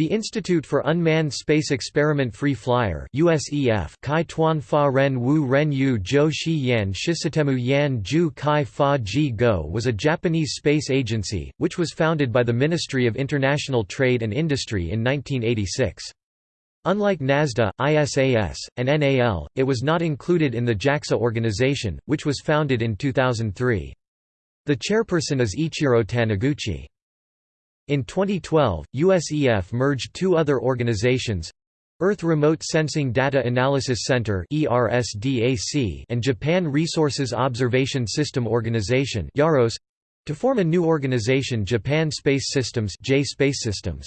The Institute for Unmanned Space Experiment Free Flyer USEF Kai Tuan Fa Ren Wu Ren Yu Zhou Shi Yan Shisatemu Yan Ju Kai Fa Ji Go was a Japanese space agency, which was founded by the Ministry of International Trade and Industry in 1986. Unlike NASDA, ISAS, and NAL, it was not included in the JAXA organization, which was founded in 2003. The chairperson is Ichiro Taniguchi. In 2012, USEF merged two other organizations Earth Remote Sensing Data Analysis Center and Japan Resources Observation System Organization to form a new organization Japan Space Systems J Space Systems.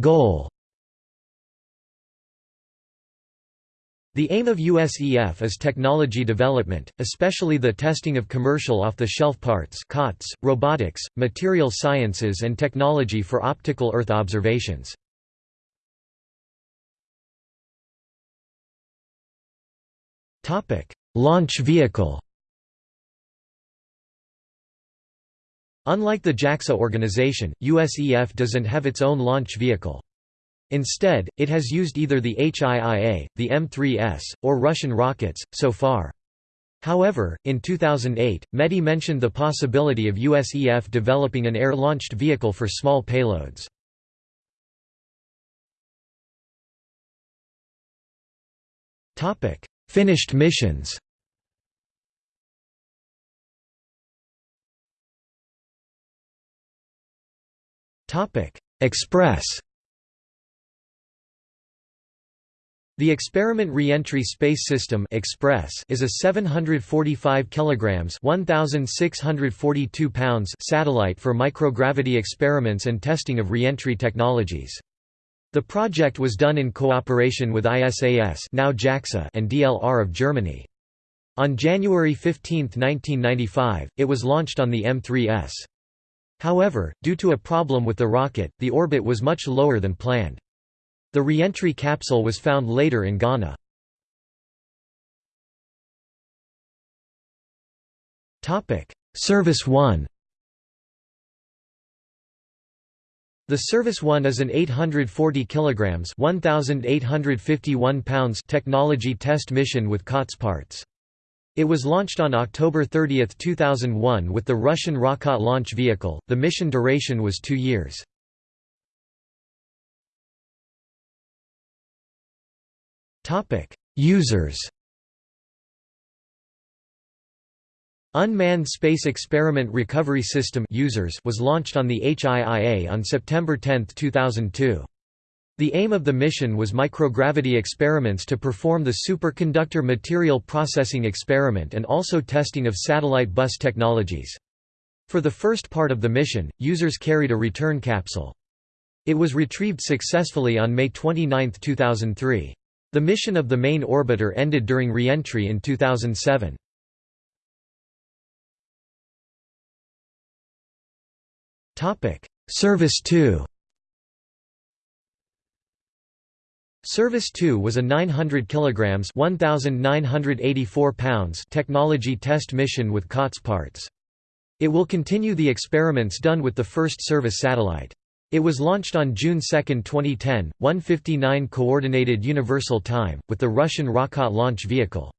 Goal The aim of USEF is technology development, especially the testing of commercial off-the-shelf parts COTS, robotics, material sciences and technology for optical Earth observations. Launch vehicle Unlike the JAXA organization, USEF doesn't have its own launch vehicle. Instead, it has used either the H-IIA, the M3S, or Russian rockets, so far. However, in 2008, METI mentioned the possibility of USEF developing an air-launched vehicle for small payloads. Finished missions Express The Experiment Reentry Space System (Express) is a 745 kilograms (1642 pounds) satellite for microgravity experiments and testing of reentry technologies. The project was done in cooperation with ISAS, now JAXA, and DLR of Germany. On January 15, 1995, it was launched on the M3S. However, due to a problem with the rocket, the orbit was much lower than planned. The re-entry capsule was found later in Ghana. Service 1 The Service 1 is an 840 kilograms 1851 pounds technology test mission with COTS parts. It was launched on October 30, 2001 with the Russian Rokot launch vehicle. The mission duration was 2 years. Topic: USERS. Unmanned Space Experiment Recovery System USERS was launched on the H-IIA on September 10, 2002. The aim of the mission was microgravity experiments to perform the superconductor material processing experiment and also testing of satellite bus technologies. For the first part of the mission, USERS carried a return capsule. It was retrieved successfully on May 29, 2003. The mission of the main orbiter ended during re-entry in 2007. Service 2 Service 2 was a 900 kilograms 1984 pounds technology test mission with COTS parts. It will continue the experiments done with the first service satellite. It was launched on June 2, 2010, 1:59 Coordinated Universal Time, with the Russian Rokot launch vehicle.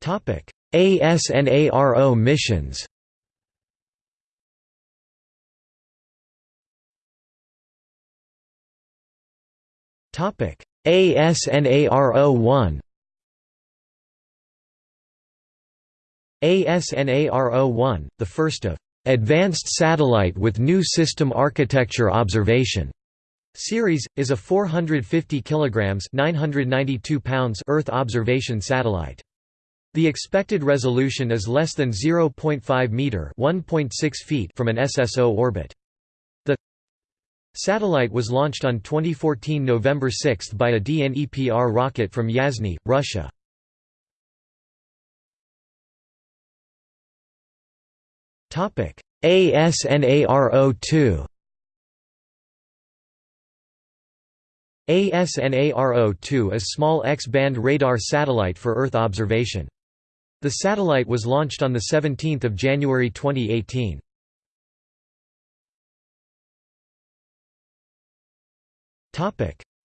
Topic: ASNARO missions. ASNARO-1 ASNARO-1, the first of "...advanced satellite with new system architecture observation." series, is a 450 kg 992 pounds Earth observation satellite. The expected resolution is less than 0.5 meter (1.6 feet) from an SSO orbit. The satellite was launched on 2014 November 6 by a DNEPR rocket from Yasny, Russia. ASNARO2 ASNARO-2 is a small X-band radar satellite for Earth observation. The satellite was launched on 17 January 2018.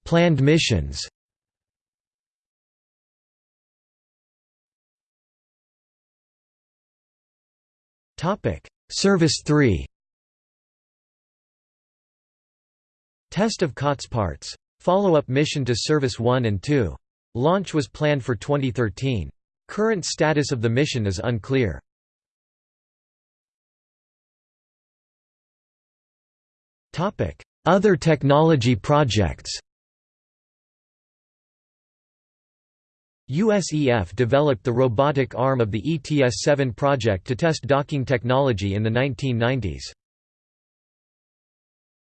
Planned missions Service 3 Test of COTS parts. Follow-up mission to Service 1 and 2. Launch was planned for 2013. Current status of the mission is unclear. Other technology projects USEF developed the robotic arm of the ETS-7 project to test docking technology in the 1990s.